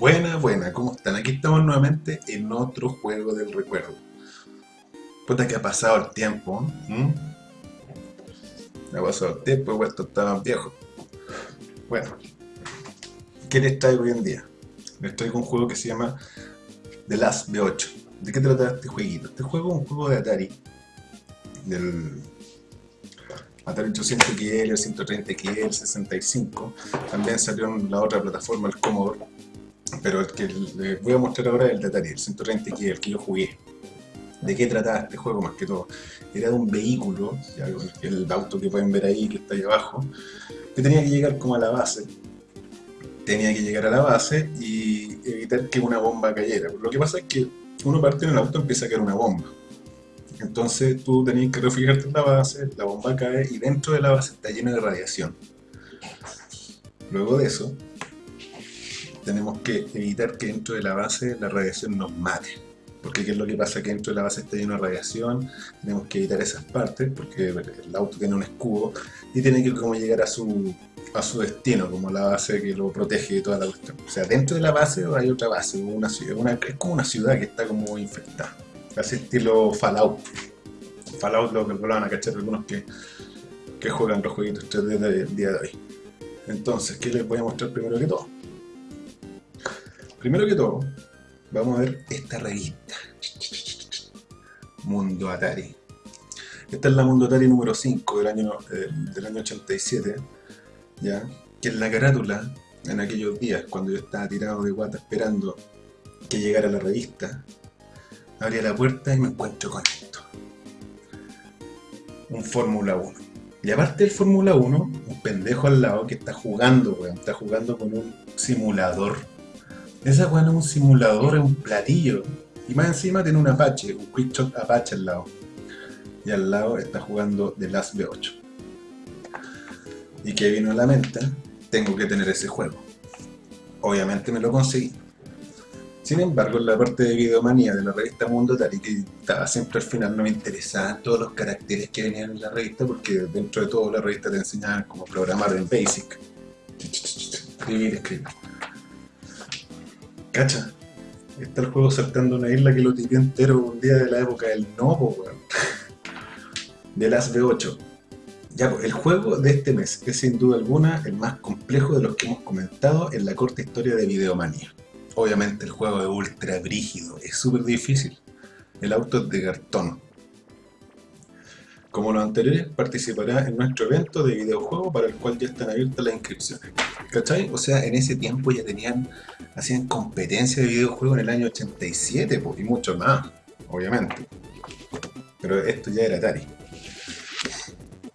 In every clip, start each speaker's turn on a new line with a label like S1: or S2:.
S1: Buena, buena, ¿cómo están? Aquí estamos nuevamente en otro juego del recuerdo. Puta que ha pasado el tiempo, ¿m? Ha pasado el tiempo, esto está más viejo. Bueno, ¿qué les traigo hoy en día? Les traigo un juego que se llama The Last B8. ¿De qué trata este jueguito? Este juego es un juego de Atari. Del Atari 800 XL, 130 XL, 65. También salió en la otra plataforma, el Commodore pero el que les voy a mostrar ahora es el de Atari, el 130 x el que yo jugué. ¿De qué trataba este juego más que todo? Era de un vehículo, el auto que pueden ver ahí, que está ahí abajo, que tenía que llegar como a la base. Tenía que llegar a la base y evitar que una bomba cayera. Lo que pasa es que uno parte en el auto empieza a caer una bomba. Entonces tú tenías que refugiarte en la base, la bomba cae y dentro de la base está llena de radiación. Luego de eso, tenemos que evitar que dentro de la base la radiación nos mate. Porque qué es lo que pasa que dentro de la base está lleno de radiación, tenemos que evitar esas partes, porque el auto tiene un escudo y tiene que como llegar a su, a su destino, como la base que lo protege de toda la cuestión. O sea, dentro de la base hay otra base, una es como una ciudad que está como infectada. Así estilo Fallout. Fallout lo que lo a cachar algunos que, que juegan los jueguitos 3D del día de hoy. Entonces, ¿qué les voy a mostrar primero que todo? Primero que todo, vamos a ver esta revista. Mundo Atari. Esta es la Mundo Atari número 5 del año, eh, del año 87, ¿ya? que es la carátula en aquellos días cuando yo estaba tirado de guata esperando que llegara la revista. Abría la puerta y me encuentro con esto. Un Fórmula 1. Y aparte del Fórmula 1, un pendejo al lado que está jugando, weón. Está jugando con un simulador esa weá no es un simulador, es un platillo. Y más encima tiene un Apache, un Quickshot Apache al lado. Y al lado está jugando The Last B8. Y que vino a la mente, tengo que tener ese juego. Obviamente me lo conseguí. Sin embargo, en la parte de videomanía de la revista Mundo Atari, que estaba siempre al final, no me interesaban todos los caracteres que venían en la revista, porque dentro de todo la revista te enseñaban cómo programar en BASIC. Escribir, escribir. Cacha, está el juego saltando una isla que lo tiré entero un día de la época del Novo, weón. De las B8. Ya, el juego de este mes es sin duda alguna el más complejo de los que hemos comentado en la corta historia de Videomanía. Obviamente el juego es ultra brígido, es súper difícil. El auto es de cartón. Como los anteriores, participará en nuestro evento de videojuego para el cual ya están abiertas las inscripciones. ¿Cachai? O sea, en ese tiempo ya tenían, hacían competencia de videojuegos en el año 87 y mucho más, obviamente. Pero esto ya era Atari.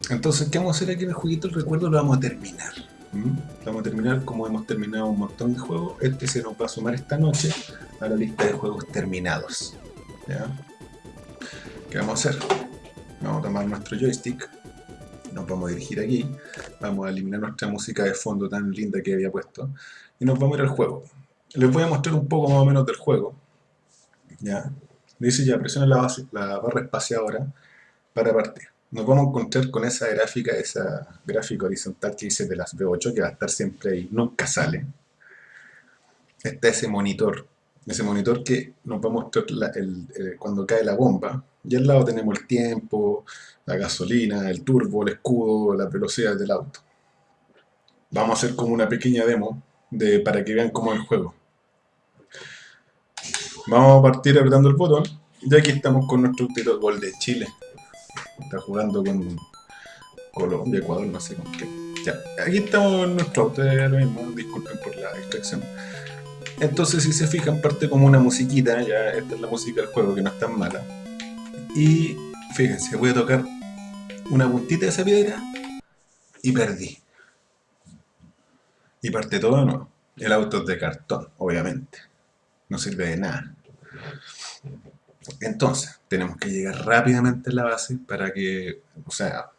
S1: Entonces, ¿qué vamos a hacer aquí en el jueguito? El recuerdo lo vamos a terminar. Lo vamos a terminar como hemos terminado un montón de juegos. Este se nos va a sumar esta noche a la lista de juegos terminados. ¿Qué vamos a hacer? Vamos a tomar nuestro joystick nos vamos a dirigir aquí, vamos a eliminar nuestra música de fondo tan linda que había puesto, y nos vamos a ir al juego. Les voy a mostrar un poco más o menos del juego. ¿ya? Dice ya, presiona la, la barra espaciadora para partir. Nos vamos a encontrar con esa gráfica, esa gráfica horizontal que dice de las B8, que va a estar siempre ahí, nunca sale. Está ese monitor, ese monitor que nos va a mostrar cuando cae la bomba, y al lado tenemos el tiempo, la gasolina, el turbo, el escudo, las velocidades del auto. Vamos a hacer como una pequeña demo de, para que vean cómo es el juego. Vamos a partir apretando el botón y aquí estamos con nuestro autito gol de Chile. Está jugando con Colombia, Ecuador, no sé con qué. Ya, aquí estamos en nuestro auto, disculpen por la distracción. Entonces si se fijan parte como una musiquita, ya esta es la música del juego que no es tan mala. Y fíjense, voy a tocar una puntita de esa piedra y perdí. Y parte todo nuevo. El auto es de cartón, obviamente. No sirve de nada. Entonces, tenemos que llegar rápidamente a la base para que, o sea,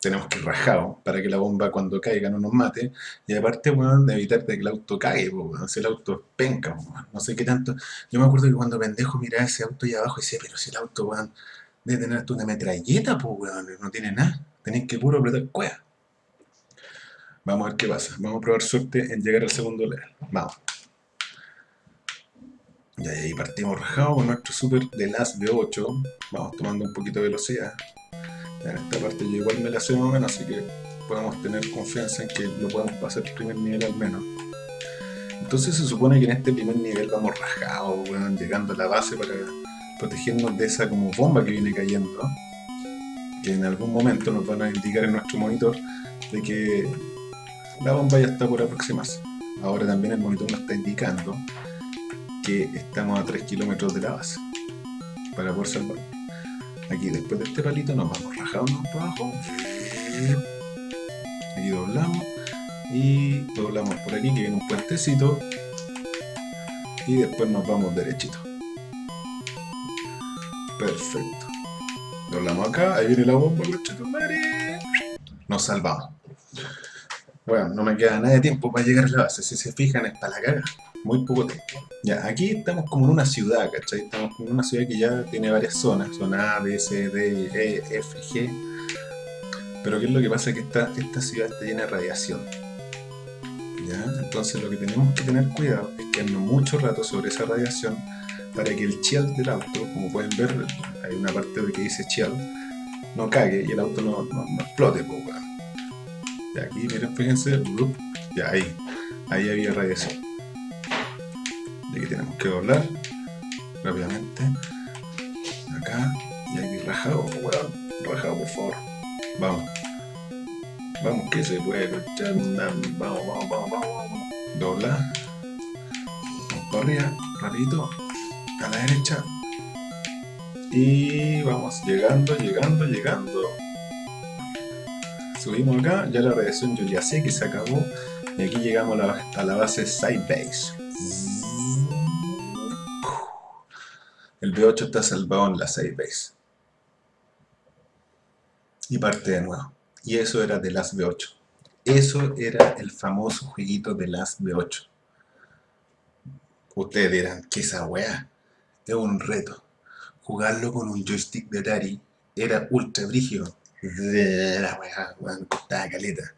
S1: tenemos que ir rajados para que la bomba cuando caiga no nos mate. Y aparte, bueno, de evitar que el auto caiga, si el auto penca, no sé qué tanto. Yo me acuerdo que cuando pendejo miraba ese auto ahí abajo y decía, pero si el auto, weón, debe tener una metralleta, pues, weón, no tiene nada. Tenéis que puro apretar cueva. Vamos a ver qué pasa. Vamos a probar suerte en llegar al segundo level. Vamos. Y ahí partimos rajados con nuestro super de las B8. Vamos tomando un poquito de velocidad. En esta parte yo igual me la sé más o menos, así que podemos tener confianza en que lo podemos pasar el primer nivel al menos. Entonces se supone que en este primer nivel vamos rajados, llegando a la base para protegernos de esa como bomba que viene cayendo. Que en algún momento nos van a indicar en nuestro monitor de que la bomba ya está por aproximarse. Ahora también el monitor nos está indicando estamos a 3 kilómetros de la base para poder salvar. Aquí después de este palito nos vamos rajando para abajo. Aquí doblamos y doblamos por aquí que viene un puentecito y después nos vamos derechito. Perfecto. Doblamos acá, ahí viene la bomba, nos salvamos. Bueno, no me queda nada de tiempo para llegar a la base, si se fijan está la caga muy poco tiempo. Ya, aquí estamos como en una ciudad, ¿cachai? Estamos como en una ciudad que ya tiene varias zonas, zona A, B, C, D, E, F, G. Pero ¿qué es lo que pasa? Que esta, esta ciudad está llena de radiación. ¿Ya? Entonces lo que tenemos que tener cuidado es que no mucho rato sobre esa radiación para que el chill del auto, como pueden ver, hay una parte que dice chill, no cague y el auto no, no, explote, pues, Y aquí, miren, fíjense, ya ahí, ahí había radiación de que tenemos que doblar rápidamente. Acá y aquí rajado, weón, rajado por favor. Vamos. Vamos que se puede vamos, vamos, vamos, vamos dobla. Vamos para arriba, rapidito a la derecha. Y vamos llegando, llegando, llegando. Subimos acá, ya la radiación yo ya sé que se acabó. Y aquí llegamos a la, a la base Side El B8 está salvado en la 6 base. Y parte de nuevo. Y eso era de las B8. Eso era el famoso jueguito de las B8. Ustedes dirán, ¿qué esa weá? Es un reto. Jugarlo con un joystick de Atari era ultra brígido. La weá, weá, costaba caleta.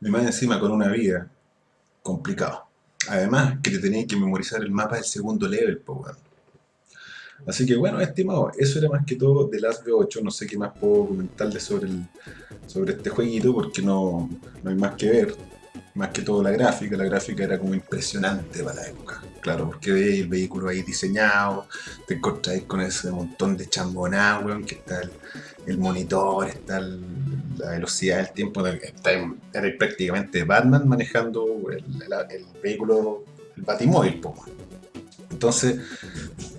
S1: Y encima con una vida, complicado. Además, que te tenías que memorizar el mapa del segundo level, po, Así que bueno, estimado, eso era más que todo de las B8, no sé qué más puedo comentarles sobre, el, sobre este jueguito porque no, no hay más que ver, más que todo la gráfica, la gráfica era como impresionante para la época, claro, porque veis el vehículo ahí diseñado, te encontráis con ese montón de chamboná, que está el, monitor, está la velocidad del tiempo, está, era prácticamente Batman manejando el, vehículo, el batimóvil, entonces,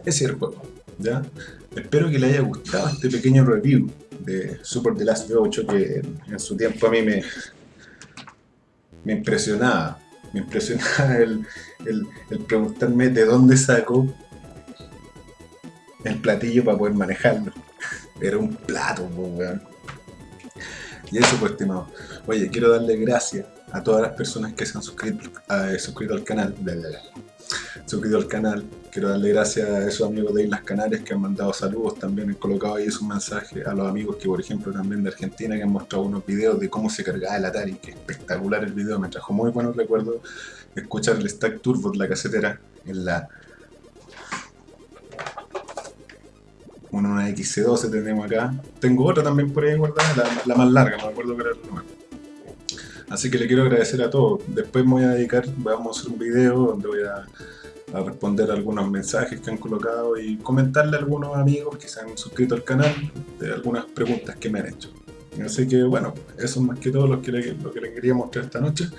S1: ese es el juego. ¿Ya? Espero que le haya gustado este pequeño review de Super The Last V8 que en su tiempo a mí me, me impresionaba. Me impresionaba el, preguntarme de dónde saco el platillo para poder manejarlo. Era un plato, weón. Y eso pues, estimado. Oye, quiero darle gracias a todas las personas que se han suscrito, eh, al canal suscrito al canal. Quiero darle gracias a esos amigos de Islas Canarias que han mandado saludos también, han colocado ahí su mensaje a los amigos que por ejemplo también de Argentina que han mostrado unos videos de cómo se cargaba el Atari, que espectacular el video, me trajo muy buenos recuerdos escuchar el Stack Turbo de la casetera en la una XC12 tenemos acá. Tengo otra también por ahí guardada, la, más larga, me acuerdo qué era el número. Así que le quiero agradecer a todos. Después me voy a dedicar, vamos a hacer un video donde voy a, responder algunos mensajes que han colocado y comentarle a algunos amigos que se han suscrito al canal de algunas preguntas que me han hecho. Así que bueno, eso es más que todo lo que, lo que les quería mostrar esta noche.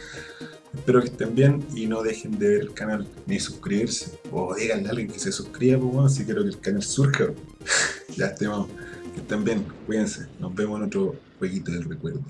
S1: Espero que estén bien y no dejen de ver el canal ni suscribirse. O díganle a alguien que se suscriba, pues bueno, si quiero que el canal surja. ya estemos. Que estén bien, cuídense. Nos vemos en otro jueguito del recuerdo.